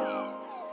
Records.